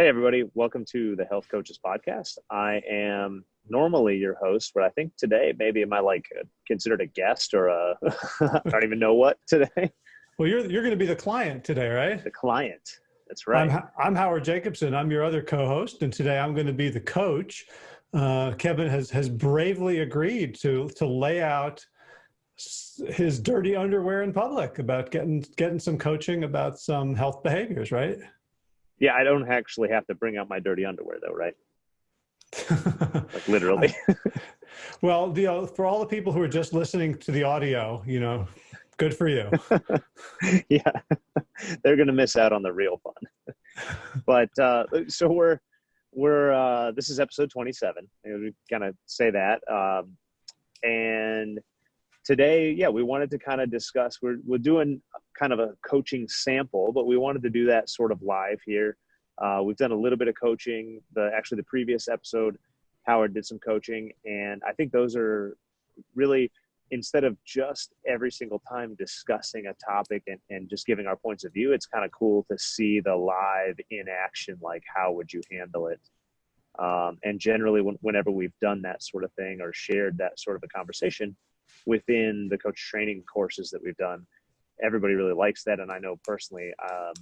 Hey, everybody. Welcome to the Health Coaches Podcast. I am normally your host, but I think today maybe am I like considered a guest or a, I don't even know what today. Well, you're, you're going to be the client today, right? The client. That's right. I'm, I'm Howard Jacobson. I'm your other co-host, and today I'm going to be the coach. Uh, Kevin has, has bravely agreed to, to lay out his dirty underwear in public about getting, getting some coaching about some health behaviors, right? Yeah, I don't actually have to bring out my dirty underwear though, right? like literally. well, the, uh, for all the people who are just listening to the audio, you know, good for you. yeah, they're going to miss out on the real fun. but uh, so we're we're uh, this is episode 27. We kind of say that, um, and today, yeah, we wanted to kind of discuss. We're we're doing kind of a coaching sample, but we wanted to do that sort of live here. Uh, we've done a little bit of coaching. The actually the previous episode, Howard did some coaching, and I think those are really instead of just every single time discussing a topic and, and just giving our points of view, it's kind of cool to see the live in action. Like, how would you handle it? Um, and generally, when, whenever we've done that sort of thing or shared that sort of a conversation within the coach training courses that we've done, everybody really likes that. And I know personally, um,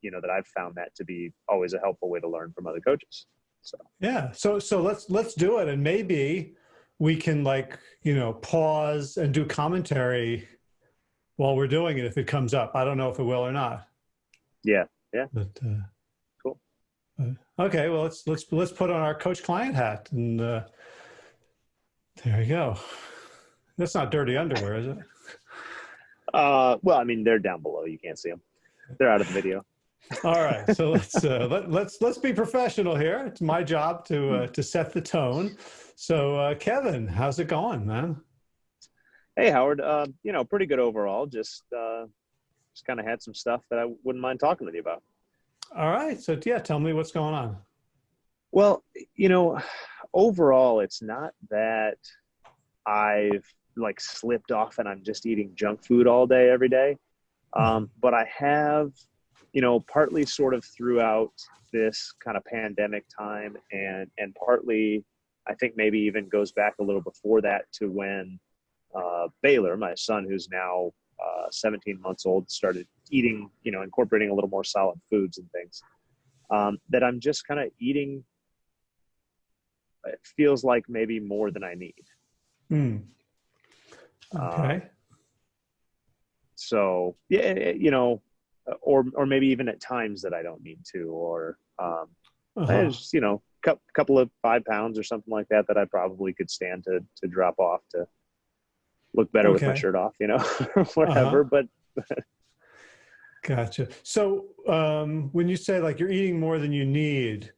you know, that I've found that to be always a helpful way to learn from other coaches. So yeah, so so let's let's do it, and maybe we can like you know pause and do commentary while we're doing it if it comes up. I don't know if it will or not. Yeah, yeah. But uh, cool. Uh, okay, well let's let's let's put on our coach client hat and uh, there you go. That's not dirty underwear, is it? Uh, well, I mean, they're down below. You can't see them. They're out of the video. All right, so let's uh, let, let's let's be professional here. It's my job to uh, to set the tone. So, uh, Kevin, how's it going, man? Hey, Howard. Uh, you know, pretty good overall. Just uh, just kind of had some stuff that I wouldn't mind talking with you about. All right. So, yeah, tell me what's going on. Well, you know, overall, it's not that I've like slipped off and I'm just eating junk food all day every day. Um, but I have, you know, partly sort of throughout this kind of pandemic time and and partly I think maybe even goes back a little before that to when uh, Baylor, my son, who's now uh, 17 months old, started eating, you know, incorporating a little more solid foods and things. Um, that I'm just kind of eating. It feels like maybe more than I need. Mm. Okay. Um, so yeah, you know, or or maybe even at times that I don't need to, or um, uh-huh. just, you know, a couple of five pounds or something like that that I probably could stand to to drop off to look better okay. with my shirt off, you know, whatever. Uh-huh. But gotcha. So um, when you say like you're eating more than you need,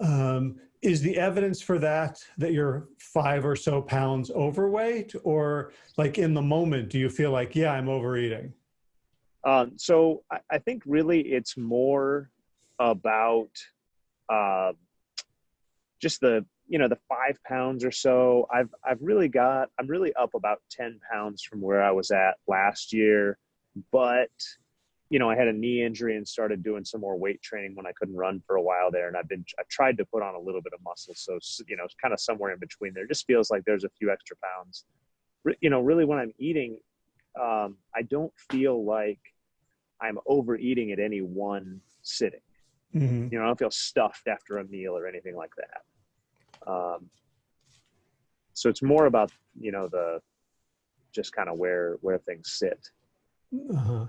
um, is the evidence for that that you're five or so pounds overweight? Or like in the moment do you feel like yeah i'm overeating? Um, so I, I, think really it's more about uh, just the you know the five pounds or so. I've i've really got i'm really up about 10 pounds from where i was at last year but you know, I had a knee injury and started doing some more weight training when I couldn't run for a while there. And I've been, I tried to put on a little bit of muscle. So, you know, it's kind of somewhere in between there. It just feels like there's a few extra pounds. You know, really when I'm eating, um, I don't feel like I'm overeating at any one sitting. Mm-hmm. You know, I don't feel stuffed after a meal or anything like that. Um, so it's more about, you know, the, just kind of where, where things sit. Uh-huh.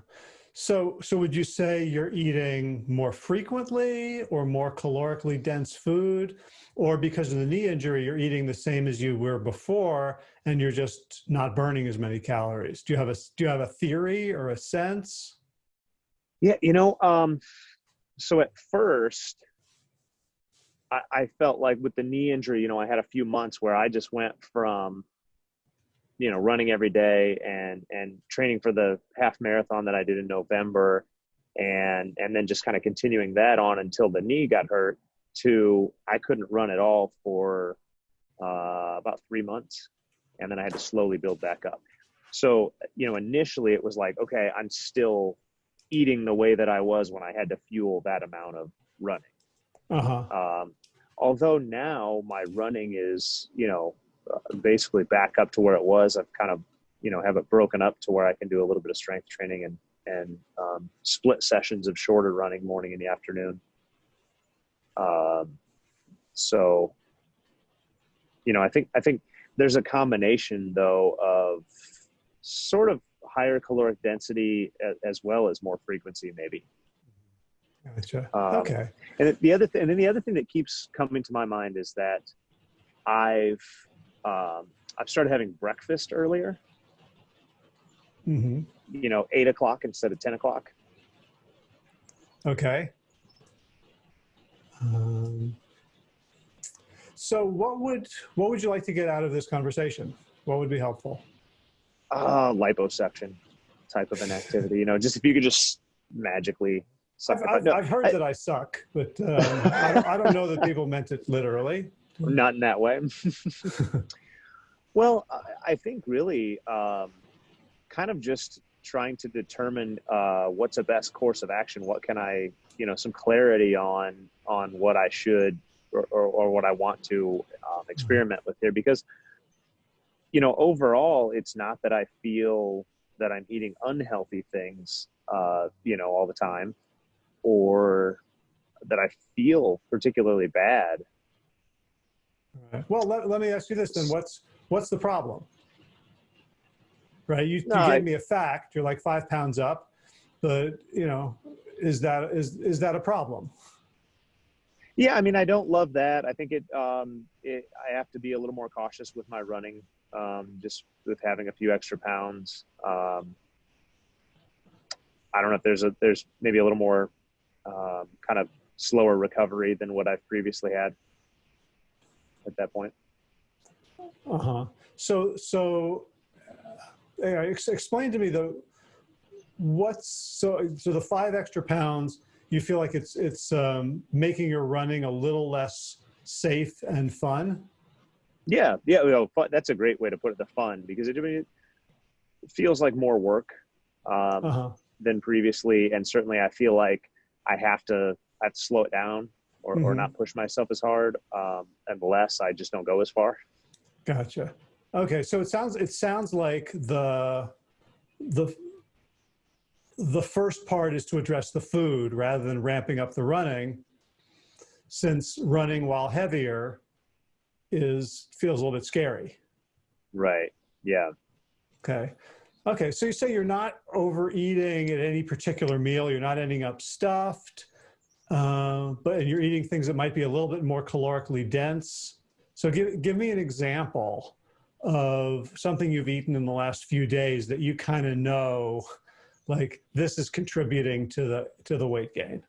So, so would you say you're eating more frequently or more calorically dense food, or because of the knee injury, you're eating the same as you were before, and you're just not burning as many calories? Do you have a do you have a theory or a sense? Yeah, you know, um, so at first, I, I felt like with the knee injury, you know, I had a few months where I just went from you know running every day and and training for the half marathon that I did in November and and then just kind of continuing that on until the knee got hurt to I couldn't run at all for uh, about three months and then I had to slowly build back up. So, you know, initially it was like, okay, I'm still eating the way that I was when I had to fuel that amount of running. Uh-huh. Um, although now my running is, you know, basically back up to where it was. I've kind of, you know, have it broken up to where I can do a little bit of strength training and and um, split sessions of shorter running, morning and the afternoon. Um, so, you know, I think I think there's a combination though of sort of higher caloric density as well as more frequency, maybe. Gotcha. Um, okay. And the other thing, and then the other thing that keeps coming to my mind is that I've um, I've started having breakfast earlier. hmm You know, eight o'clock instead of ten o'clock. Okay. Um, so what would what would you like to get out of this conversation? What would be helpful? Uh, liposuction type of an activity. You know, just if you could just magically suck. I've. I've, No, I've heard I- that I suck, but um, I, I don't know that people meant it literally. Not in that way. well, I- I think really, um, kind of just trying to determine uh, what's a best course of action. What can I, you know, some clarity on on what I should or, or, or what I want to um, experiment with here, because you know, overall, it's not that I feel that I'm eating unhealthy things, uh, you know, all the time, or that I feel particularly bad Right. Well, let, let me ask you this then. What's what's the problem? Right. You, No, you I- gave me a fact. You're like five pounds up, but you know, is that is is that a problem? Yeah, I mean, I don't love that. I think it, um, it I have to be a little more cautious with my running, um, just with having a few extra pounds. Um, I don't know if there's a there's maybe a little more um, kind of slower recovery than what I've previously had at that point. Uh huh. So so, uh, ex- explain to me the what's so so the five extra pounds. You feel like it's it's um, making your running a little less safe and fun. Yeah, yeah, you know, fun, that's a great way to put it. The fun because it, I mean, it feels like more work. Um, Uh huh. than previously, and certainly I feel like I have to I have to slow it down or, or Mhm. not push myself as hard. Um, unless I just don't go as far. Gotcha. Okay, so it sounds it sounds like the the the first part is to address the food rather than ramping up the running, since running while heavier is feels a little bit scary. Right. Yeah. Okay. Okay, so you say you're not overeating at any particular meal, you're not ending up stuffed, uh, but you're eating things that might be a little bit more calorically dense. So give, give me an example of something you've eaten in the last few days that you kind of know, like this is contributing to the to the weight gain.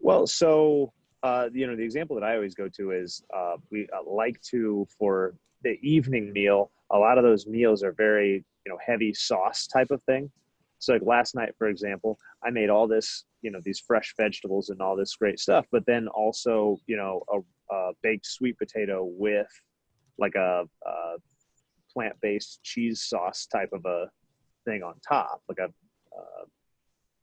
Well, so uh, you know, the example that I always go to is uh, we uh, like to for the evening meal. A lot of those meals are very you know heavy sauce type of thing. So like last night, for example, I made all this you know these fresh vegetables and all this great stuff, but then also you know a, a baked sweet potato with like a, a plant-based cheese sauce type of a thing on top, like a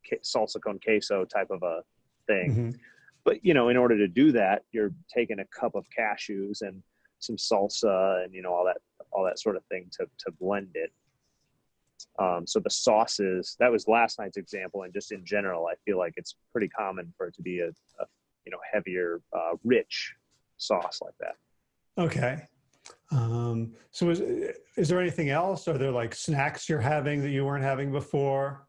ca- salsa con queso type of a thing Mhm. but you know in order to do that you're taking a cup of cashews and some salsa and you know all that all that sort of thing to to blend it um, so the sauces that was last night's example and just in general i feel like it's pretty common for it to be a, a you know heavier uh, rich sauce like that Okay. Um, so is is there anything else? Are there like snacks you're having that you weren't having before?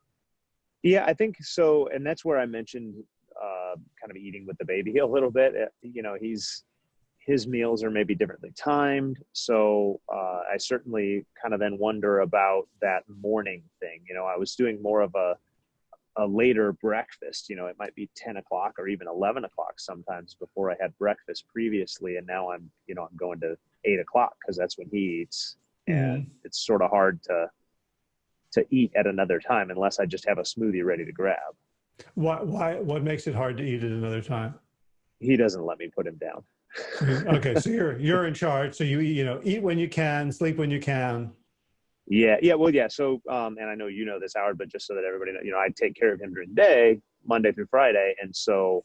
Yeah, I think so, and that's where I mentioned uh, kind of eating with the baby a little bit. Uh, You know, he's his meals are maybe differently timed, so uh, I certainly kind of then wonder about that morning thing. You know, I was doing more of a a later breakfast. You know, it might be ten o'clock or even eleven o'clock sometimes before I had breakfast previously, and now I'm you know I'm going to eight o'clock because that's when he eats, and it's sort of hard to to eat at another time unless I just have a smoothie ready to grab. Why, why, what makes it hard to eat at another time? He doesn't let me put him down. okay, so you're you're in charge. So you eat, you know eat when you can, sleep when you can. Yeah, yeah, well, yeah. So, um, and I know you know this, Howard, but just so that everybody know, you know, I take care of him during the day, Monday through Friday, and so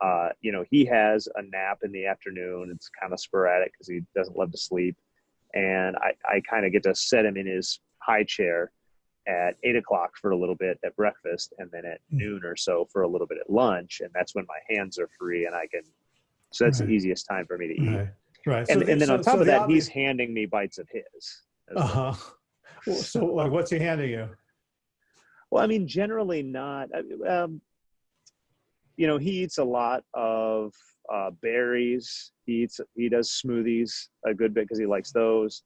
Uh, you know, he has a nap in the afternoon. It's kind of sporadic because he doesn't love to sleep. And I, I kind of get to set him in his high chair at eight o'clock for a little bit at breakfast and then at Mm. noon or so for a little bit at lunch. And that's when my hands are free and I can, so that's Right. the easiest time for me to eat. Right. Right. And, So- and then so- on top so of that, obvi- he's handing me bites of his. Uh-huh. Well, So like, what's he handing you? Well, I mean, generally not. Um, you know, he eats a lot of uh, berries. He eats. He does smoothies a good bit because he likes those.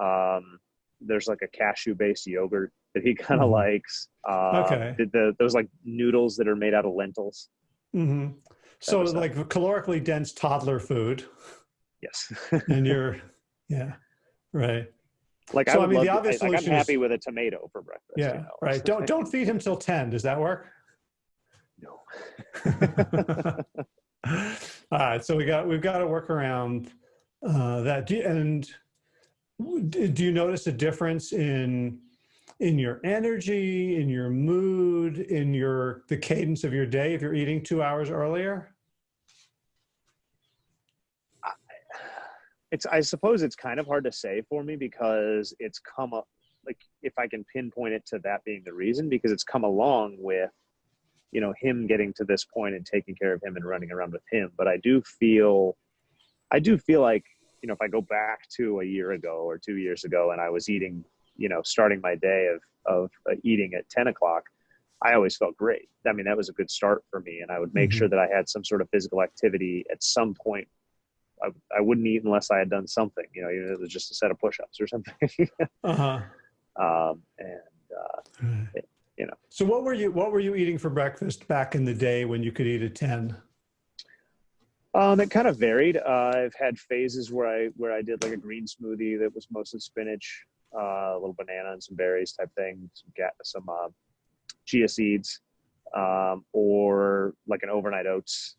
Um, there's like a cashew-based yogurt that he kind of Mhm. likes. Uh, Okay. The, the those like noodles that are made out of lentils. hmm So like calorically dense toddler food, Yes. and you're, yeah, right. like So, I I mean, the love to- obvious like, I'm solution is- happy with a tomato for breakfast. you Yeah, know, right. Don't don't feed him till ten. Does that work? No. All right, so we got we've got to work around uh, that. Do you, and do you notice a difference in in your energy, in your mood, in your the cadence of your day if you're eating two hours earlier? it's i suppose it's kind of hard to say for me because it's come up like if i can pinpoint it to that being the reason because it's come along with you know him getting to this point and taking care of him and running around with him but i do feel i do feel like you know if i go back to a year ago or two years ago and i was eating you know starting my day of of uh, eating at 10 o'clock i always felt great i mean that was a good start for me and i would make Mhm. sure that i had some sort of physical activity at some point I, I wouldn't eat unless I had done something, you know, even if it was just a set of push-ups or something. Uh huh. um, and uh, you know. So what were you what were you eating for breakfast back in the day when you could eat at ten? um, it kind of varied. Uh, I've had phases where I where I did like a green smoothie that was mostly spinach, uh, a little banana and some berries type thing, some ga- some uh, chia seeds, um, or like an overnight oats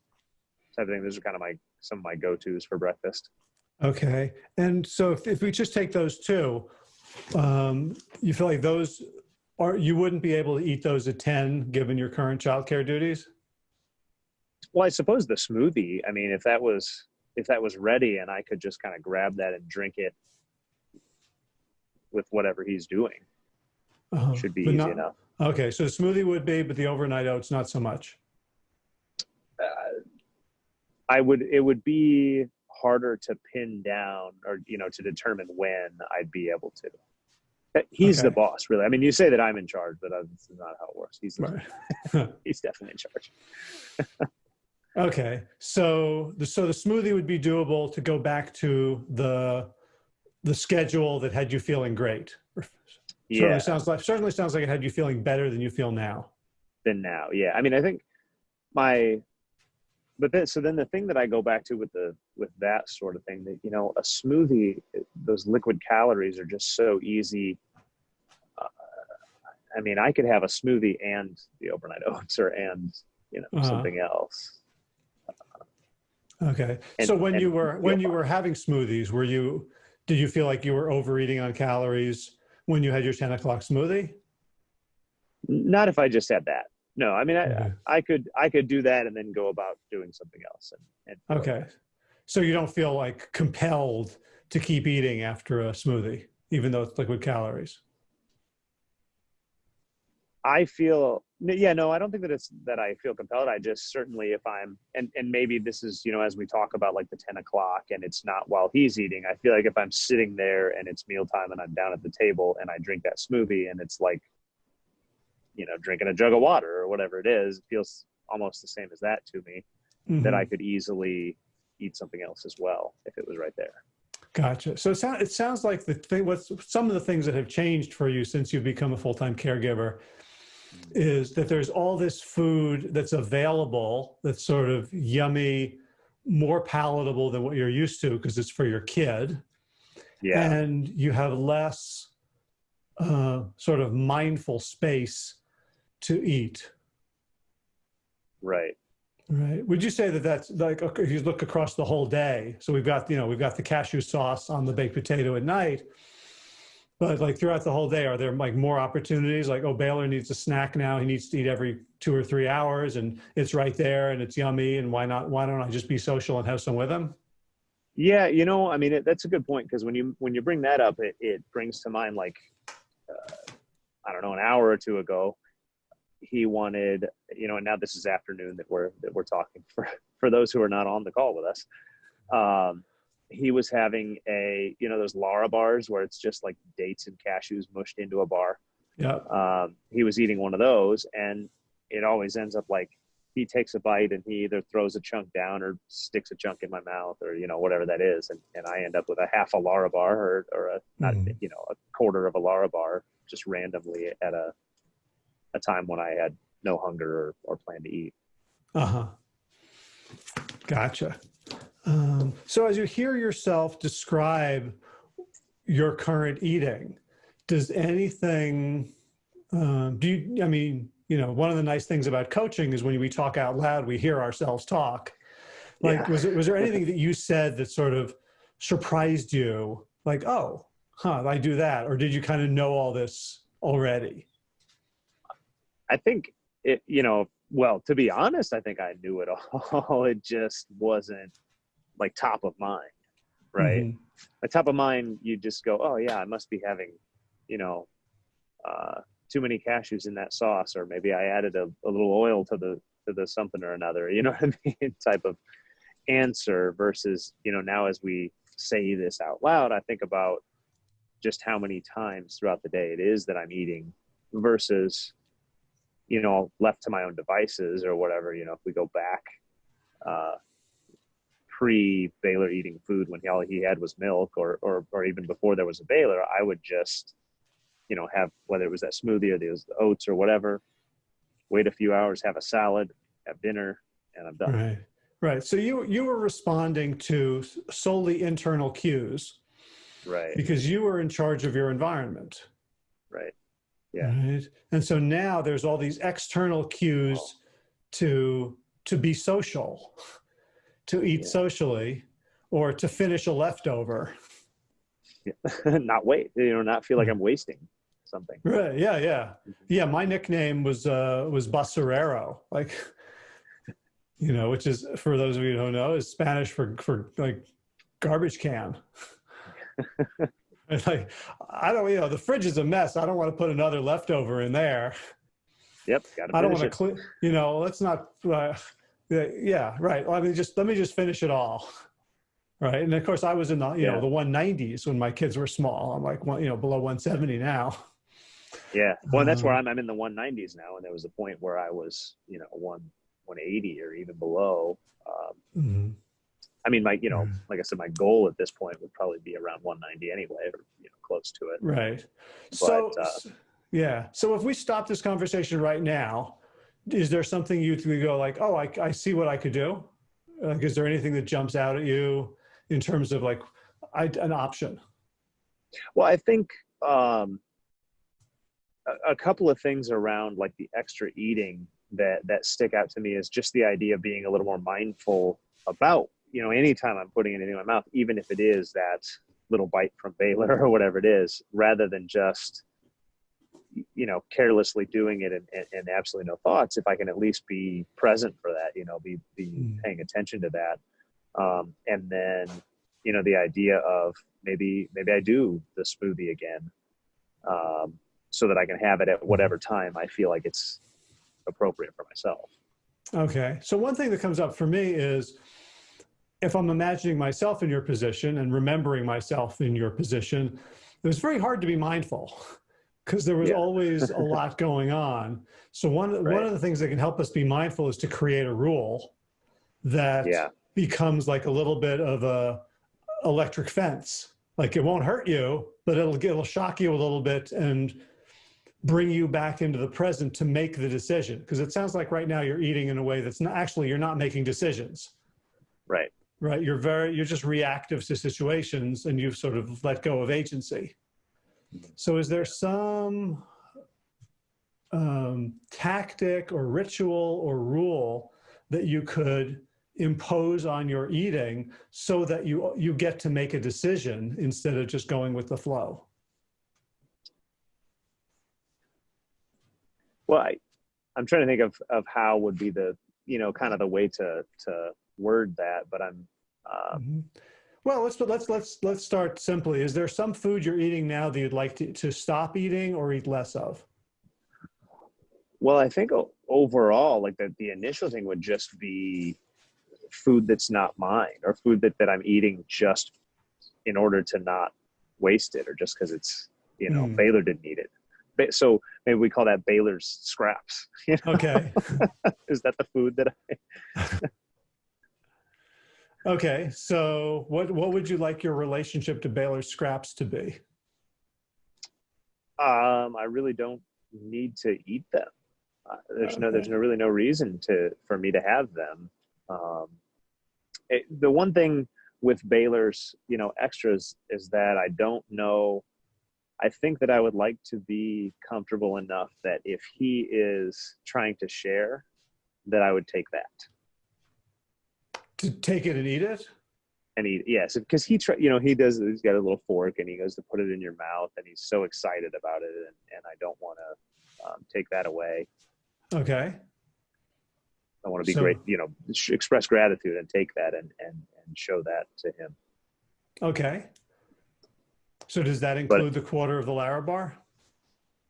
type of thing. Those are kind of my some of my go-tos for breakfast. Okay. And so if, if we just take those two, um, you feel like those are, you wouldn't be able to eat those at 10 given your current childcare duties? Well, I suppose the smoothie. I mean, if that was if that was ready and I could just kind of grab that and drink it with whatever he's doing, Uh-huh. should be easy not- enough. Okay. So the smoothie would be, but the overnight oats, not so much. Uh, I would. It would be harder to pin down or you know to determine when I'd be able to. Uh, He's the boss, really. I mean, you say that I'm in charge, but uh, this is not how it works. He's Right. he's definitely in charge. Okay. So the, so the smoothie would be doable to go back to the, the schedule that had you feeling great. Yeah. Certainly sounds like, certainly sounds like it had you feeling better than you feel now. than now. Yeah, I mean, I think my, but then so then the thing that I go back to with the with that sort of thing that you know a smoothie, those liquid calories are just so easy. Uh, I mean, I could have a smoothie and the overnight oats or and you know Uh-huh. something else. Okay. And- so when you were when you were having smoothies, were you did you feel like you were overeating on calories when you had your 10 o'clock smoothie? Not if I just had that. No, I mean, I, Okay. I could I could do that and then go about doing something else. And, and Okay. So you don't feel like compelled to keep eating after a smoothie, even though it's liquid calories. I feel yeah no I don't think that it's that I feel compelled I just certainly if I'm and and maybe this is you know as we talk about like the 10 o'clock and it's not while he's eating I feel like if I'm sitting there and it's mealtime and I'm down at the table and I drink that smoothie and it's like you know drinking a jug of water or whatever it is it feels almost the same as that to me that Mhm. I could easily eat something else as well if it was right there Gotcha. So it sounds it sounds like the thing what's some of the things that have changed for you since you've become a full-time caregiver is that there's all this food that's available that's sort of yummy, more palatable than what you're used to because it's for your kid. yeah And you have less uh, sort of mindful space to eat. right Right. Would you say that that's like okay, if you look across the whole day? So we've got you know we've got the cashew sauce on the baked potato at night. But like throughout the whole day, are there like more opportunities? Like, oh, Baylor needs a snack now. He needs to eat every two or three hours, and it's right there, and it's yummy. And why not? Why don't I just be social and have some with him? Yeah, you know, I mean, it, that's a good point because when you when you bring that up, it, it brings to mind like uh, I don't know, an hour or two ago, he wanted, you know, and now this is afternoon that we're that we're talking for for those who are not on the call with us. Um, he was having a, you know, those Larabars where it's just like dates and cashews mushed into a bar. Yeah. Um, he was eating one of those, and it always ends up like he takes a bite and he either throws a chunk down or sticks a chunk in my mouth or you know whatever that is, and, and I end up with a half a Larabar or or a not mm. you know a quarter of a Larabar just randomly at a a time when I had no hunger or, or plan to eat. Uh huh. Gotcha. Um, so as you hear yourself describe your current eating, does anything, um, do you, I mean, you know, one of the nice things about coaching is when we talk out loud, we hear ourselves talk. Like, yeah. was, it, was there anything that you said that sort of surprised you? Like, oh, huh, I do that. Or did you kind of know all this already? I think it, you know, well, to be honest, I think I knew it all. it just wasn't like top of mind, right? Mm-hmm. At top of mind, you just go, oh yeah, I must be having, you know, uh, too many cashews in that sauce, or maybe I added a, a little oil to the to the something or another. You know what I mean? Type of answer versus, you know, now as we say this out loud, I think about just how many times throughout the day it is that I'm eating versus you know left to my own devices or whatever you know if we go back uh, pre Baylor eating food when he, all he had was milk or, or or even before there was a Baylor I would just you know have whether it was that smoothie or the oats or whatever wait a few hours have a salad have dinner and I'm done. Right. Right. So you you were responding to solely internal cues right. because you were in charge of your environment. Right. Yeah. Right? and so now there's all these external cues oh. to to be social to eat yeah. socially or to finish a leftover yeah. not wait you know not feel like i'm wasting something right yeah yeah mm-hmm. yeah my nickname was uh was basurero like you know which is for those of you who don't know is spanish for for like garbage can It's like, I don't, you know, the fridge is a mess. I don't want to put another leftover in there. Yep. I don't want to clean, you know, let's not, uh, yeah, right. Well, I mean, just, let me just finish it all. Right. And of course I was in the, you yeah. know, the 190s when my kids were small. I'm like, well, you know, below 170 now. Yeah. Well, that's where um, I'm, I'm in the 190s now. And there was a point where I was, you know, one, 180 or even below. Um, mm -hmm I mean, my, you know, mm. like I said, my goal at this point would probably be around 190 anyway, or, you know, close to it. Right. But, so, uh, yeah. So if we stop this conversation right now, is there something you go like, oh, I, I see what I could do? Like, is there anything that jumps out at you in terms of like I, an option? Well, I think um, a, a couple of things around like the extra eating that that stick out to me is just the idea of being a little more mindful about you know, anytime I'm putting anything in my mouth, even if it is that little bite from Baylor or whatever it is, rather than just, you know, carelessly doing it and, and, and absolutely no thoughts, if I can at least be present for that, you know, be, be mm. paying attention to that. Um, and then, you know, the idea of maybe, maybe I do the smoothie again, um, so that I can have it at whatever time I feel like it's appropriate for myself. Okay. So one thing that comes up for me is, if I'm imagining myself in your position and remembering myself in your position, it was very hard to be mindful because there was yeah. always a lot going on. So one, right. one of the things that can help us be mindful is to create a rule that yeah. becomes like a little bit of a electric fence. Like it won't hurt you, but it'll, it'll shock you a little bit and bring you back into the present to make the decision. Because it sounds like right now you're eating in a way that's not actually, you're not making decisions. Right right? You're very, you're just reactive to situations and you've sort of let go of agency. So is there some um, tactic or ritual or rule that you could impose on your eating so that you, you get to make a decision instead of just going with the flow? Well, I, I'm trying to think of, of how would be the, you know, kind of the way to, to word that, but I'm, mm -hmm. Well, let's let's let's let's start simply. Is there some food you're eating now that you'd like to, to stop eating or eat less of? Well, I think overall, like the, the initial thing would just be food that's not mine or food that, that I'm eating just in order to not waste it or just because it's, you know, Mm. Baylor didn't eat it. So maybe we call that Baylor's scraps. You know, Okay. is that the food that I, okay. So what what would you like your relationship to Baylor scraps to be? um, I really don't need to eat them. Uh, there's no, there's no really no reason to, for me to have them. Um, it, the one thing with Baylor's, you know, extras is that I don't know. I think that I would like to be comfortable enough that if he is trying to share, that I would take that To take it and eat it? and eat. Yes, because he, try, you know, he does. He's got a little fork and he goes to put it in your mouth, and he's so excited about it, and, and I don't want to um, take that away. Okay. I want to be So- great, you know, express gratitude and take that and and and show that to him. Okay. So does that include the quarter of the Larabar?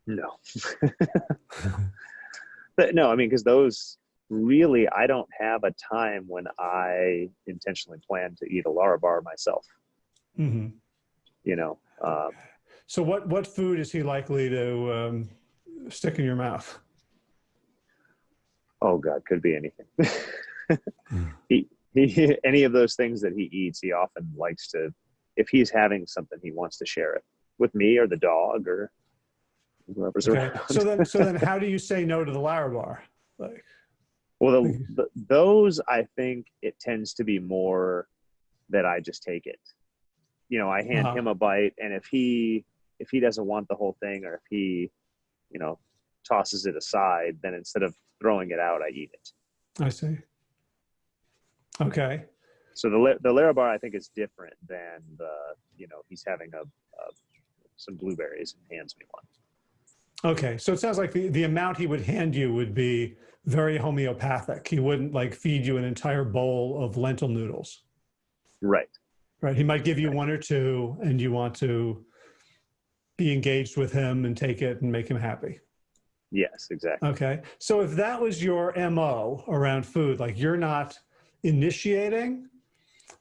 No, but no, I mean, because those really, I don't have a time when I intentionally plan to eat a Larabar myself. hmm You know, um, So what what food is he likely to um, stick in your mouth? oh God, could be anything. he he, any of those things that he eats, he often likes to. If he's having something, he wants to share it with me or the dog or whoever's Okay. around. So then so then how do you say no to the Larabar? Like Well, the, the, those I think it tends to be more that I just take it. You know, I hand Uh-huh. him a bite, and if he if he doesn't want the whole thing, or if he, you know, tosses it aside, then instead of throwing it out, I eat it. I see. Okay. So the the Larabar I think is different than the you know he's having a, a some blueberries and hands me one. Okay. So it sounds like the, the amount he would hand you would be very homeopathic. He wouldn't like feed you an entire bowl of lentil noodles. Right. Right. He might give you one or two and you want to be engaged with him and take it and make him happy. Yes. Exactly. Okay. So if that was your MO around food, like you're not initiating,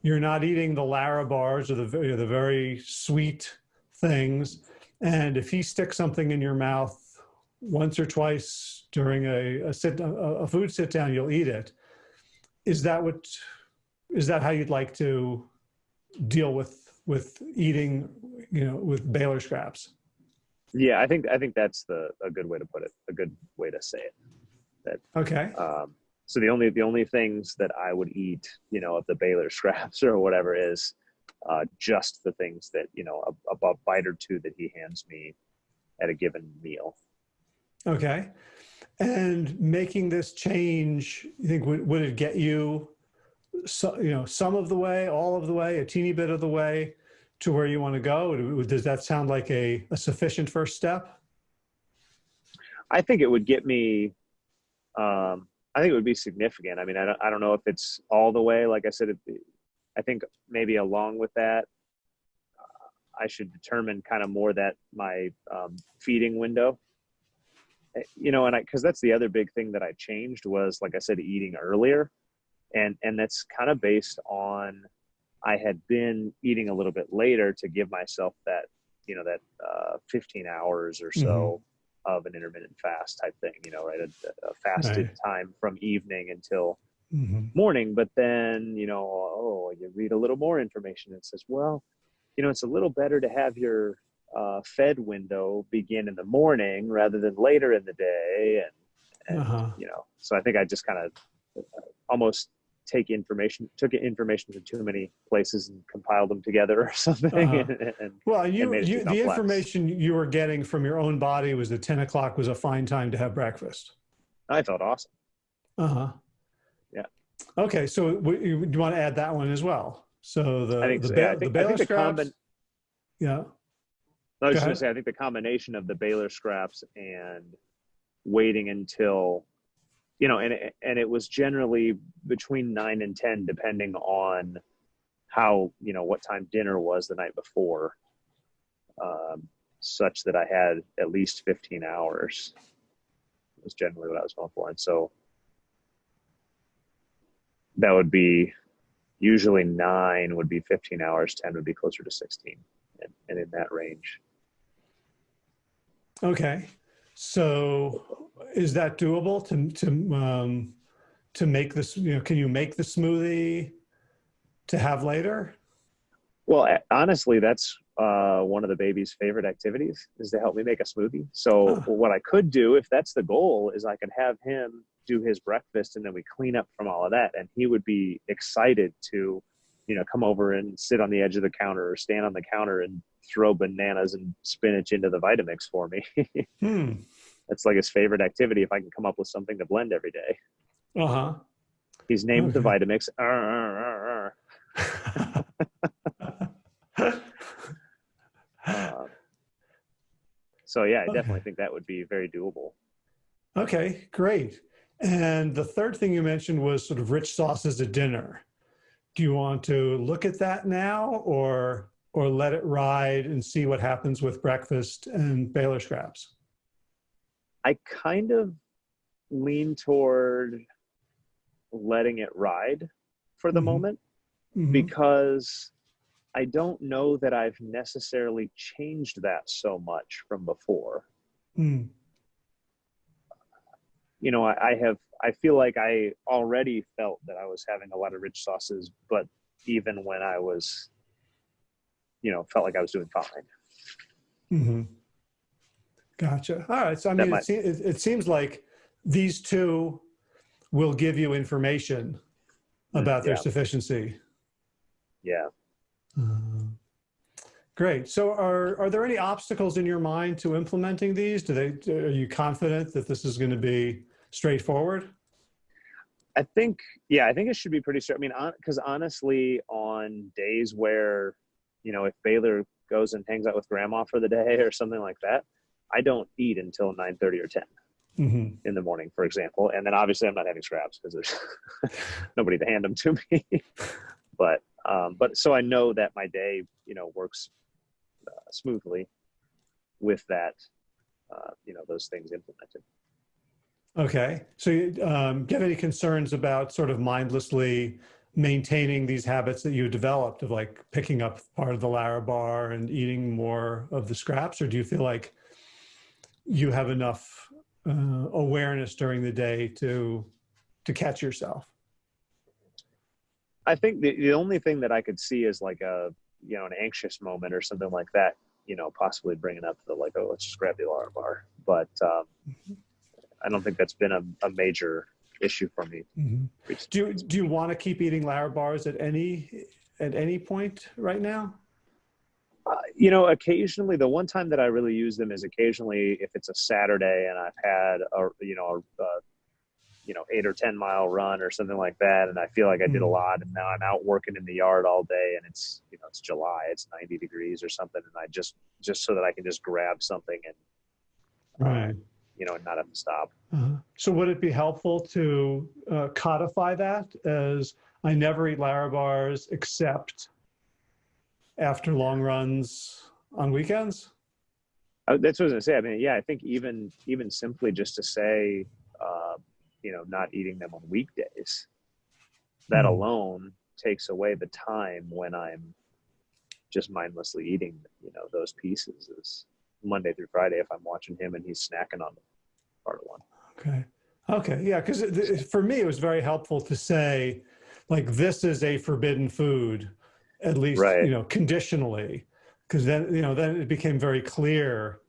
you're not eating the Larabars or the, very- the very sweet things. And if he sticks something in your mouth once or twice during a, a sit, a, a food sit down, you'll eat it. Is that what, is that how you'd like to deal with, with eating, you know, with Baylor scraps? Yeah. I think I think that's the a good way to put it. A good way to say it. Okay. Um, so the only the only things that I would eat, you know, of the Baylor scraps or whatever is uh, just the things that you know a, a bite or two that he hands me at a given meal. Okay. And making this change, you think would, would it get you, so, you know, some of the way, all of the way, a teeny bit of the way to where you want to go? Does that sound like a, a sufficient first step? I think it would get me. Um, I think it would be significant. I mean, I don't, I don't know if it's all the way. Like I said, it, I think maybe along with that, uh, I should determine kind of more that my um, feeding window. Eh, You know, and I because that's the other big thing that I changed was like I said, eating earlier, and and that's kind of based on I had been eating a little bit later to give myself that you know that uh, 15 hours or so of an intermittent fast type thing. You know, right, a, a fasted Right. time from evening until Mhm. morning but then you know oh you read a little more information and it says well you know it's a little better to have your uh, fed window begin in the morning rather than later in the day and, and Uh-huh. you know so i think i just kind of almost take information took information from too many places and compiled them together or something Uh-huh. and, and Well, you, you the information you were getting from your own body was that 10 o'clock was a fine time to have breakfast. i felt awesome Uh-huh. Okay. So you, do you want to add that one as well? So the, I think the, so, yeah. I the think- I Baylor the scraps. yeah. I was Go just going to say, I think the combination of the Baylor scraps and waiting until you know and it, and it was generally between 9 and 10 depending on how you know what time dinner was the night before um, such that i had at least 15 hours was generally what i was going for and so that would be usually 9 would be 15 hours 10 would be closer to 16 and, and in that range Okay. So is that doable to, to, um, to make this, you know, can you make the smoothie to have later? Well, honestly, that's uh, one of the baby's favorite activities is to help me make a smoothie. So Huh. what I could do, if that's the goal, is I could have him do his breakfast and then we clean up from all of that, and he would be excited to, you know, come over and sit on the edge of the counter or stand on the counter and throw bananas and spinach into the Vitamix for me. Hmm. that's like his favorite activity. If I can come up with something to blend every day, Uh-huh. he's named the Vitamix. Arr, arr, arr. Um, so yeah, I Okay. definitely think that would be very doable. okay, great. And the third thing you mentioned was sort of rich sauces at dinner. Do you want to look at that now or or let it ride and see what happens with breakfast and Baylor scraps? I kind of lean toward letting it ride for the Mhm. moment Mhm. because I don't know that I've necessarily changed that so much from before. Mm. You know, I, I have, I feel like I already felt that I was having a lot of rich sauces, but even when I was, you know, felt like I was doing fine. hmm Gotcha. All right. So I That mean, it, se- it, it seems like these two will give you information Mm, about their yeah. sufficiency. Yeah. Uh, great. So are are there any obstacles in your mind to implementing these? Do they are you confident that this is going to be straightforward? I think, yeah, I think it should be pretty straight. I mean, because honestly, on days where, you know, if Baylor goes and hangs out with grandma for the day or something like that, I don't eat until nine thirty or ten hmm in the morning, for example. And then obviously, I'm not having scraps because there's nobody to hand them to me. but, um, but so I know that my day, you know, works uh, smoothly with that, uh, you know, those things implemented. Okay. So you, um, do you have any concerns about sort of mindlessly maintaining these habits that you developed of like picking up part of the Larabar and eating more of the scraps? Or do you feel like you have enough uh, awareness during the day to to catch yourself? I think the, the only thing that I could see is like a you know an anxious moment or something like that. You know, possibly bringing up the like, oh, let's just grab the Larabar. But um, I don't think that's been a, a major issue for me. recently. Do you, do you want to keep eating Larabars at any at any point right now? Uh, you know, occasionally the one time that I really use them is occasionally if it's a Saturday and I've had a you know a, a you know eight or ten mile run or something like that, and I feel like I did a Mhm. lot, and now I'm out working in the yard all day, and it's you know it's July, it's 90 degrees or something, and I just just so that I can just grab something and uh, you know and not have to stop. Uh-huh. So would it be helpful to uh, codify that as I never eat Larabars except after long runs on weekends? Uh, that's what I was gonna say. I mean, yeah, I think even even simply just to say, uh, you know, not eating them on weekdays, that Mhm. alone takes away the time when I'm just mindlessly eating, you know, those pieces. Is Monday through Friday if I'm watching him and he's snacking on part of one. Okay. Okay. Yeah. Because for me, it was very helpful to say, like, this is a forbidden food, at least, Right. you know, conditionally. Because then, you know, then it became very clear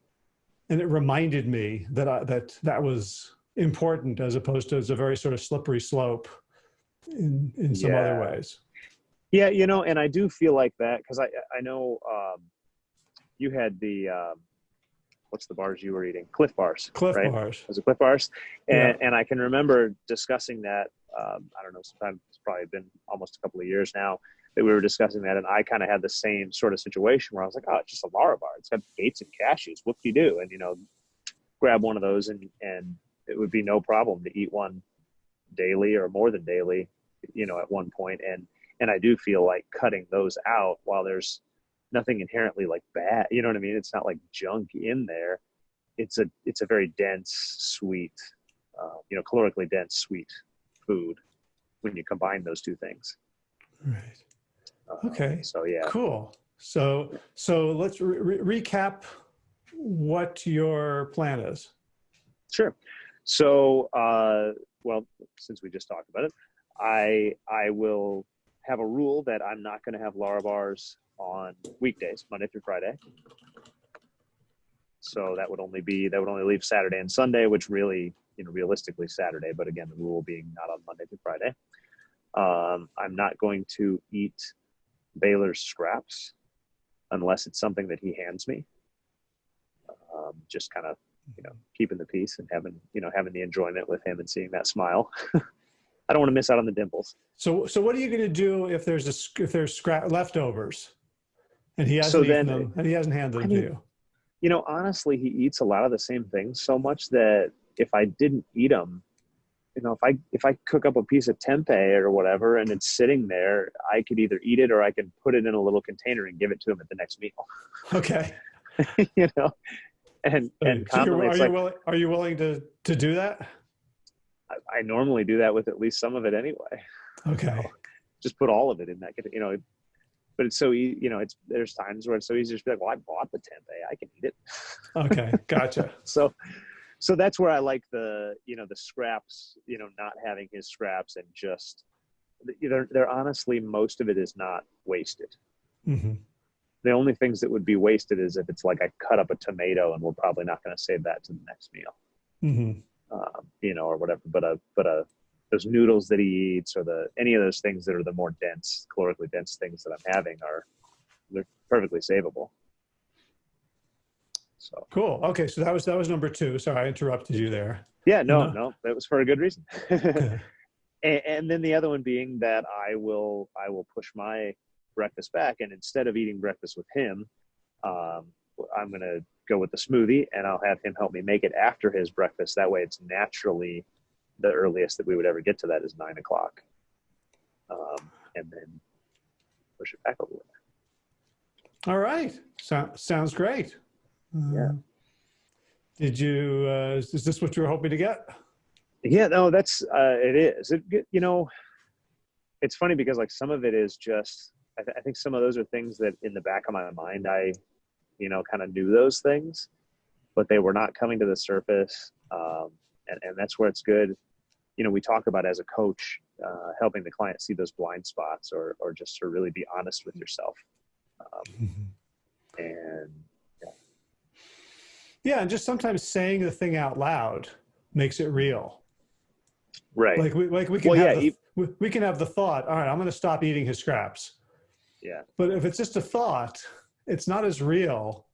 and it reminded me that I, that that was important as opposed to as a very sort of slippery slope in, in some other ways. Yeah, you know, and I do feel like that because I I know um, you had the um, what's the bars you were eating? Clif bars. Clif right? bars. was it Clif Bars? And, and I can remember discussing that. Um, I don't know, sometime it's probably been almost a couple of years now that we were discussing that, and I kind of had the same sort of situation where I was like, "Oh, it's just a Larabar. It's got dates and cashews. What do you do?" And you know, grab one of those and and it would be no problem to eat one daily or more than daily, you know, at one point. And and I do feel like cutting those out while there's nothing inherently like bad. You know what I mean? It's not like junk in there. It's a it's a very dense, sweet, uh, you know, calorically dense, sweet food when you combine those two things. Right. Uh, Okay. So yeah. Cool. So so let's re- re- recap what your plan is. Sure. So, uh, well, since we just talked about it, I I will have a rule that I'm not going to have Larabars on weekdays, Monday through Friday. So that would only be that would only leave Saturday and Sunday, which really, you know, realistically Saturday. But again, the rule being not on Monday through Friday. Um, I'm not going to eat Baylor's scraps unless it's something that he hands me. Um, just kind of you know keeping the peace and having you know having the enjoyment with him and seeing that smile i don't want to miss out on the dimples So so what are you going to do if there's a if there's scrap leftovers, and he hasn't So then- them and he hasn't handed I them mean- to you? you know honestly he eats a lot of the same things so much that if i didn't eat them you know if i if i cook up a piece of tempeh or whatever and it's sitting there i could either eat it or i could put it in a little container and give it to him at the next meal Okay. you know and and So are you like willing? Are you willing to to do that? I, I normally do that with at least some of it anyway Okay. just put all of it in that you know but it's so easy you know it's there's times where it's so easy to just be like well i bought the tempeh i can eat it Okay. Gotcha. so so that's where i like the you know the scraps you know not having his scraps and just they're, they're honestly most of it is not wasted hmm the only things that would be wasted is if it's like i cut up a tomato and we're probably not going to save that to the next meal hmm um, you know or whatever but a but a those noodles that he eats or the any of those things that are the more dense calorically dense things that i'm having are they're perfectly savable so Cool. Okay. So that was that was number two. Sorry, I interrupted you there. yeah no No. no that was for a good reason and, and then the other one being that I will I will push my breakfast back, and instead of eating breakfast with him, um, I'm gonna go with the smoothie, and I'll have him help me make it after his breakfast. That way, it's naturally the earliest that we would ever get to that is nine o'clock, um, and then push it back a little bit. All right. So, sounds great. Yeah. Uh, Did you? Uh, is is this what you were hoping to get? Yeah, no, that's uh, it is. It you know, it's funny because like some of it is just. I, th- I think some of those are things that in the back of my mind I, you know, kind of knew those things, but they were not coming to the surface. Um, and and that's where it's good. You know, we talk about as a coach, uh, helping the client see those blind spots, or or just to really be honest with yourself. Um, and Yeah, and just sometimes saying the thing out loud makes it real. right, Like we like we can Well, have yeah, the, we can have the thought. All right, I'm going to stop eating his scraps. yeah, But if it's just a thought, it's not as real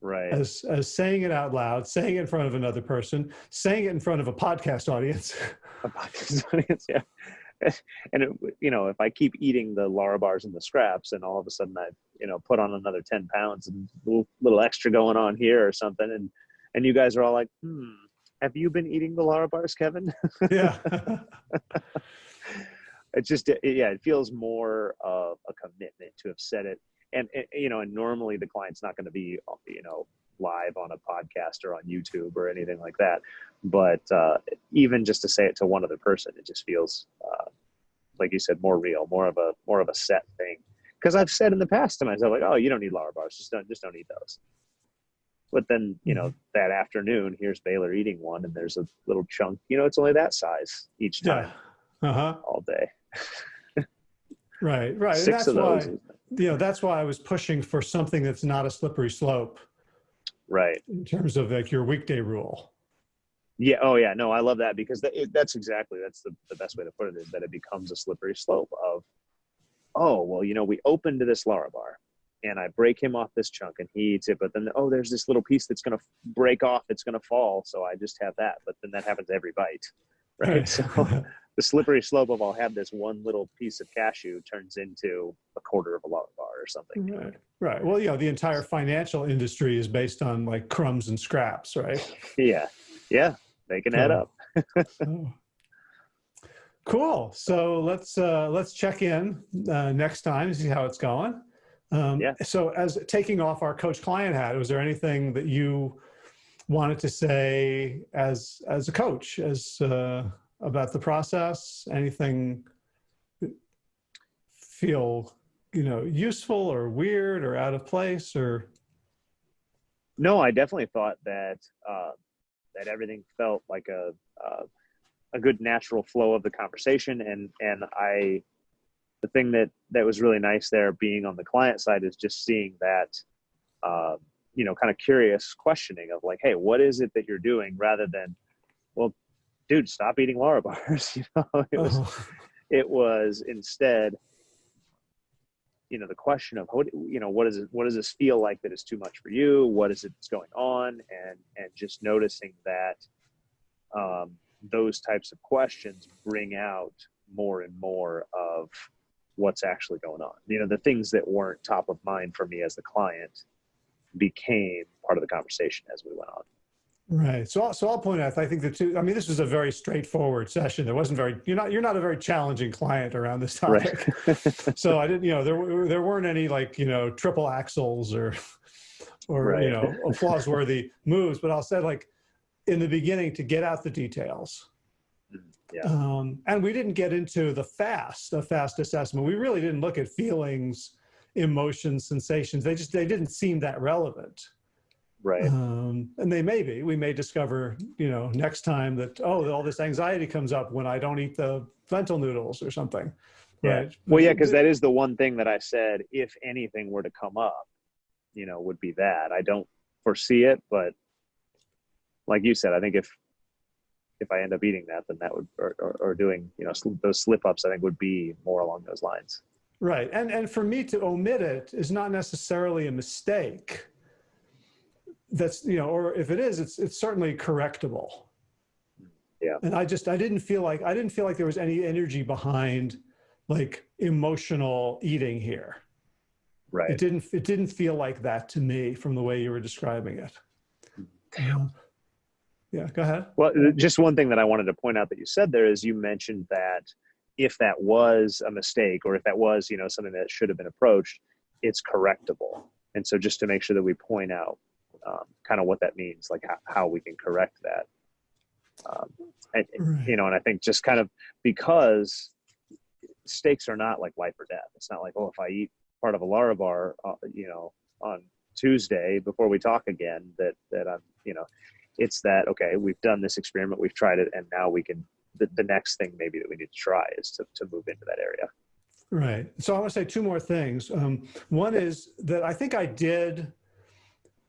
right. as as saying it out loud, saying it in front of another person, saying it in front of a podcast audience. a podcast audience, yeah. And it, you know, if I keep eating the Larabars and the scraps, and all of a sudden I, you know, put on another ten pounds and a little, little extra going on here or something, and and you guys are all like, hmm, have you been eating the Larabars, Kevin? yeah. it's just, it, yeah, it feels more of a commitment to have said it, and, and you know, and normally the client's not going to be, you know, live on a podcast or on YouTube or anything like that. But uh, even just to say it to one other person, it just feels, uh, like you said, more real, more of a more of a set thing. Because I've said in the past to myself, like, "Oh, you don't need Larabars, just don't just don't eat those." But then, you know, that afternoon, here's Baylor eating one, and there's a little chunk. You know, it's only that size each time yeah. Uh-huh. all day. Right, right. Six that's of why, you know, that's why I was pushing for something that's not a slippery slope right? in terms of like your weekday rule. Yeah. Oh, yeah. No, I love that because that, it, that's exactly that's the, the best way to put it is that it becomes a slippery slope of, oh, well, you know, we opened to this Larabar, and I break him off this chunk, and he eats it, but then oh, there's this little piece that's gonna break off, it's gonna fall, so I just have that. But then that happens every bite, right? So the slippery slope of I'll have this one little piece of cashew turns into a quarter of a Lara bar, or something. Right. Right. Well, you know, the entire financial industry is based on like crumbs and scraps, right? Yeah. Yeah. They can add up. Oh. Cool. So let's uh, let's check in uh, next time to see how it's going. Um, Yeah. So as taking off our coach client hat, was there anything that you wanted to say as as a coach as uh, about the process? Anything feel you know useful or weird or out of place or? No, I definitely thought that uh, that everything felt like a uh, a good natural flow of the conversation, and and I the thing that that was really nice there being on the client side is just seeing that uh, you know kind of curious questioning of like, hey, what is it that you're doing, rather than, well, dude, stop eating Larabars. you know, it was Oh, it was instead you know the question of what you know what is it what does this feel like that is too much for you? What is it that's going on? And and just noticing that um, those types of questions bring out more and more of what's actually going on. You know the things that weren't top of mind for me as the client became part of the conversation as we went on Right. So, I'll- so I'll point out. I think the two. I mean, this was a very straightforward session. There wasn't very. You're not. You're not a very challenging client around this topic. right so I didn't. You know, there were there weren't any like you know triple axles or or Right. you know applause worthy moves. But I'll say like in the beginning to get out the details. Yeah. Um, and we didn't get into the fast, a fast assessment. We really didn't look at feelings, emotions, sensations. They just they didn't seem that relevant. Right Um, and they may be. We may discover, you know, next time that oh, all this anxiety comes up when I don't eat the lentil noodles or something. Yeah. Right. Well, yeah, because that is the one thing that I said. If anything were to come up, you know, would be that. I don't foresee it, but like you said, I think if if I end up eating that, then that would or, or, or doing you know those slip ups, I think would be more along those lines. Right. And and for me to omit it is not necessarily a mistake. That's you know, or if it is, it's it's certainly correctable. Yeah. And I just I didn't feel like I didn't feel like there was any energy behind like emotional eating here. Right. It didn't it didn't feel like that to me from the way you were describing it. Um, yeah, go ahead. Well, just one thing that I wanted to point out that you said there is you mentioned that if that was a mistake or if that was you know something that should have been approached, it's correctable. And so just to make sure that we point out um, kind of what that means, like how, how we can correct that. Um, and, Right. you know, and I think just kind of because steaks are not like life or death. It's not like oh, if I eat part of a Larabar, uh, you know, on Tuesday before we talk again, that that I'm you know it's that okay we've done this experiment we've tried it and now we can the, the next thing maybe that we need to try is to, to move into that area Right. So I want to say two more things. Um, one is that I think I did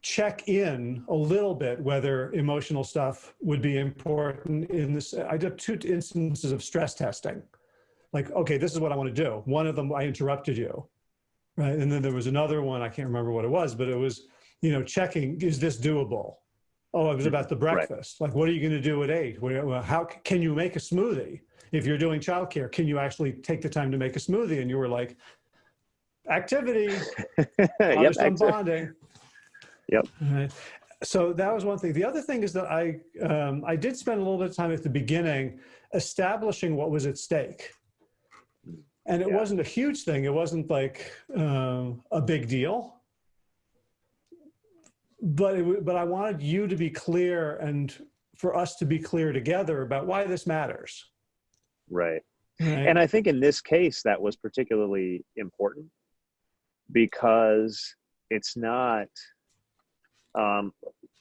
check in a little bit whether emotional stuff would be important in this. I did two instances of stress testing. Like, okay, this is what I want to do. One of them, I interrupted you. Right. And then there was another one, I can't remember what it was, but it was, you know, checking, is this doable? Oh, it was about the mm-hmm. Right. breakfast. Like, what are you going to do at eight? Well, How can you make a smoothie? If you're doing childcare, can you actually take the time to make a smoothie? And you were like, activity, yep I'm bonding. Yep. Right. So that was one thing. The other thing is that I um, I did spend a little bit of time at the beginning establishing what was at stake, and it Yeah. wasn't a huge thing. It wasn't like um, a big deal, but it, but I wanted you to be clear and for us to be clear together about why this matters. right Right? and i think in this case that was particularly important because it's not um,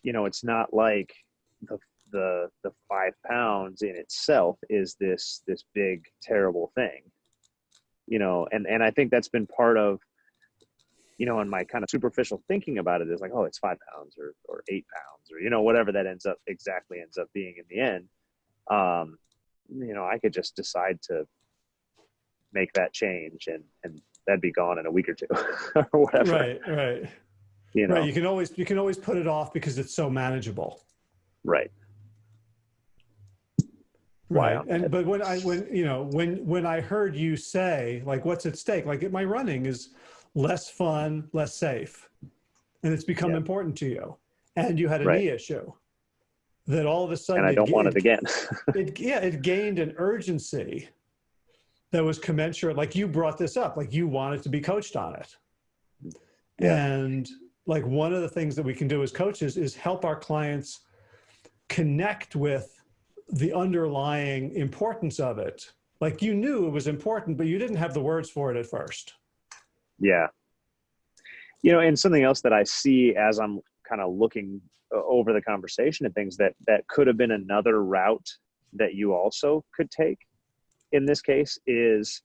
you know it's not like the the the five pounds in itself is this this big terrible thing. You know and and i think that's been part of you know in my kind of superficial thinking about it is like oh it's five pounds or or eight pounds or you know whatever that ends up exactly ends up being in the end. Um you know i could just decide to make that change and and that'd be gone in a week or two or whatever. Right, right, you know right. You can always you can always put it off because it's so manageable. right Right. I'm- And but when I when you know when when I heard you say like what's at stake like my running is less fun, less safe. And it's become Yeah. important to you. And you had a Right. knee issue that all of a sudden and I it don't want it ga- again. it yeah it gained an urgency that was commensurate like you brought this up like you wanted to be coached on it Yeah. and like one of the things that we can do as coaches is help our clients connect with the underlying importance of it like you knew it was important but you didn't have the words for it at first Yeah. You know, and something else that I see as I'm kind of looking uh, over the conversation and things that that could have been another route that you also could take in this case is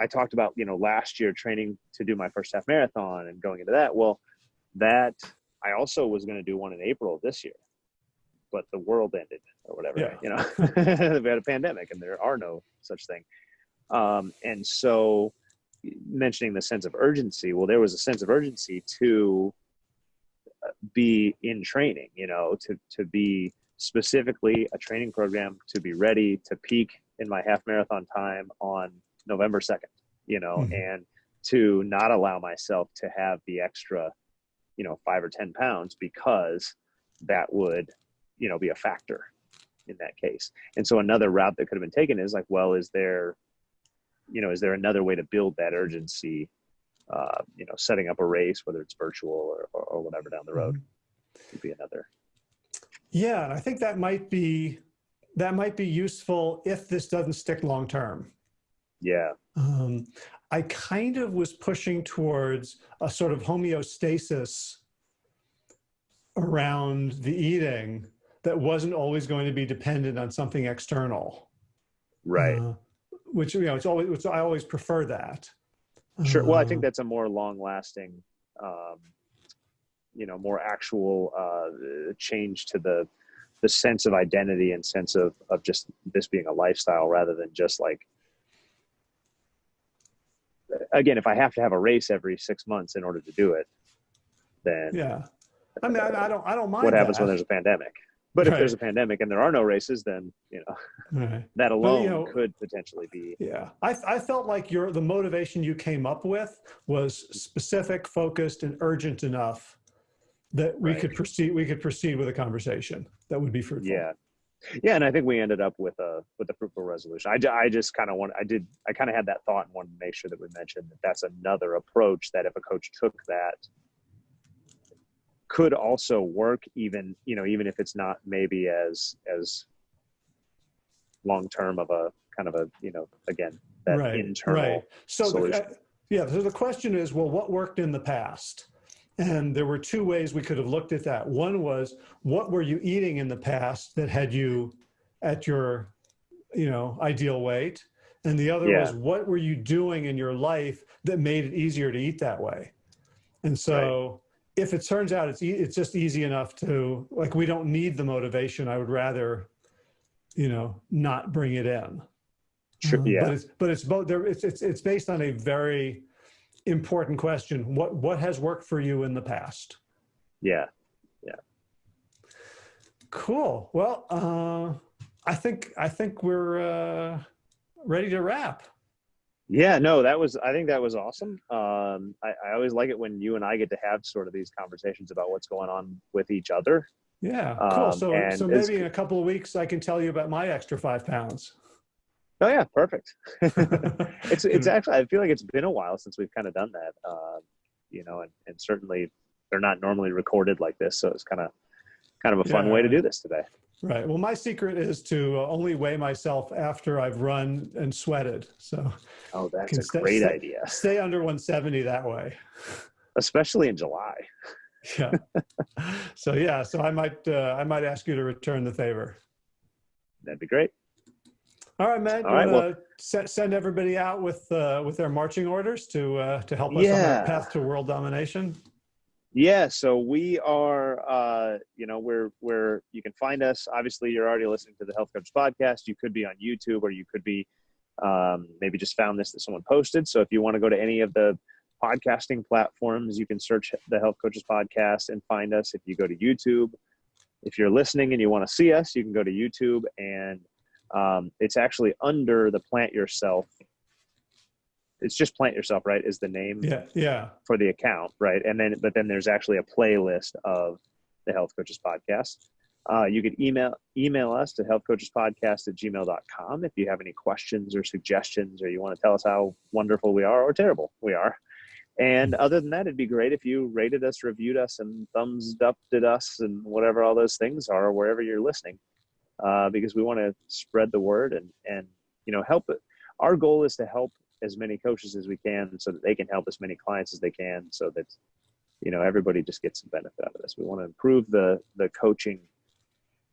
I talked about, you know, last year training to do my first half marathon and going into that. Well, that I also was going to do one in April of this year. But the world ended or whatever, Yeah. you know. we had a pandemic and there are no such thing. Um, and so mentioning the sense of urgency well there was a sense of urgency to uh, be in training you know to to be specifically a training program to be ready to peak in my half marathon time on November 2nd you know Mhm. and to not allow myself to have the extra you know 5 or 10 pounds because that would you know be a factor in that case and so another route that could have been taken is like well is there you know, is there another way to build that urgency? Uh, you know, setting up a race, whether it's virtual or, or, or whatever down the road, would be another. yeah and i think that might be that might be useful if this doesn't stick long term Yeah, um, I kind of was pushing towards a sort of homeostasis around the eating that wasn't always going to be dependent on something external. right. Uh, which you know, it's always. Which I always prefer that. sure. Well, I think Uh, that's a more long-lasting, um, you know, more actual uh, change to the the sense of identity and sense of of just this being a lifestyle rather than just like. Again, if I have to have a race every six months in order to do it, then yeah. I mean, I, I don't. I don't mind. what happens that. when there's a pandemic. But if there's a pandemic and there are no races, then you know Right. that alone know- could potentially be Yeah, I, I felt like your the motivation you came up with was specific, focused, and urgent enough that we Right. could proceed. We could proceed with a conversation that would be fruitful. yeah, yeah. And I think we ended up with a with a fruitful resolution. I, I just kind of want I did I kind of had that thought and wanted to make sure that we mentioned that that's another approach that if a coach took that could also work even you know even if it's not maybe as as long term of a kind of a you know again that right, internal Right. So, the, uh, yeah. So the question is, well, what worked in the past? And there were two ways we could have looked at that. One was, what were you eating in the past that had you at your, you know, ideal weight? And the other Yeah. was, what were you doing in your life that made it easier to eat that way? And so, if it turns out it's e- it's just easy enough to like, we don't need the motivation. I would rather, you know, not bring it in. Sure, Um, yeah. But it's but it's both there it's it's it's based on a very important question. What what has worked for you in the past? yeah yeah. Cool. Well, uh I think I think we're uh ready to wrap. Yeah, no, that was I think that was awesome. Um, I, I always like it when you and I get to have sort of these conversations about what's going on with each other. Yeah, cool. Um, so so maybe in a couple of weeks I can tell you about my extra five pounds. Oh yeah, perfect. it's it's actually I feel like it's been a while since we've kind of done that. Uh, you know, and, and certainly they're not normally recorded like this, so it's kind of kind of a fun way to do this today. Right. Well, my secret is to only weigh myself after I've run and sweated. So Oh, that's a stay- great stay- idea, stay under 170 that way. especially in July. Yeah. so yeah, so I might uh, I might ask you to return the favor. That'd be great. All right, man. All you right, want to send everybody out with uh, with their marching orders to uh, to help us on Yeah. our path to world domination? Yeah, so we are, uh, you know, we're we're you can find us. Obviously, you're already listening to the Health Coach podcast. You could be on YouTube, or you could be um, maybe just found this that someone posted. So if you want to go to any of the podcasting platforms, you can search the Health Coaches podcast and find us. If you go to YouTube, if you're listening and you want to see us, you can go to YouTube, and um, it's actually under the Plant Yourself. It's just plant yourself right is the name Yeah, yeah. for the account right? And then but then there's actually a playlist of the health coaches podcast. Uh, you could email email us to healthcoachespodcast at gmail.com if you have any questions or suggestions or you want to tell us how wonderful we are or terrible we are. And other than that it'd be great if you rated us reviewed us and thumbs up at us and whatever all those things are wherever you're listening uh, because we want to spread the word and and you know help it. Our goal is to help as many coaches as we can so that they can help as many clients as they can so that you know everybody just gets some benefit out of this. We want to improve the the coaching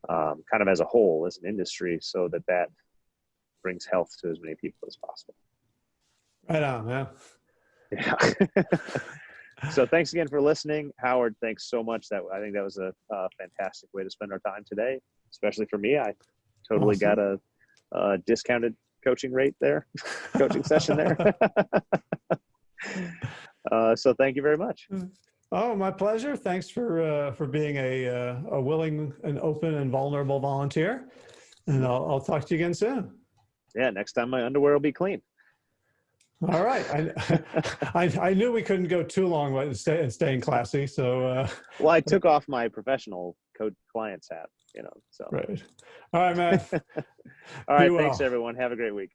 um, kind of as a whole as an industry so that that brings health to as many people as possible. Right on, man. yeah. So thanks again for listening. Howard thanks so much. That i think that was a, a fantastic way to spend our time today especially for me i totally Awesome. got a, a discounted coaching rate there coaching session there uh, so thank you very much Oh, my pleasure. Thanks for uh, for being a uh, a willing and open and vulnerable volunteer. And I'll, I'll talk to you again soon. yeah next time my underwear will be clean All right. I, I, I knew we couldn't go too long with stay, staying classy. So, uh, well i took off my professional code clients hat you know so right. All right, man. all right Be thanks well. everyone have a great week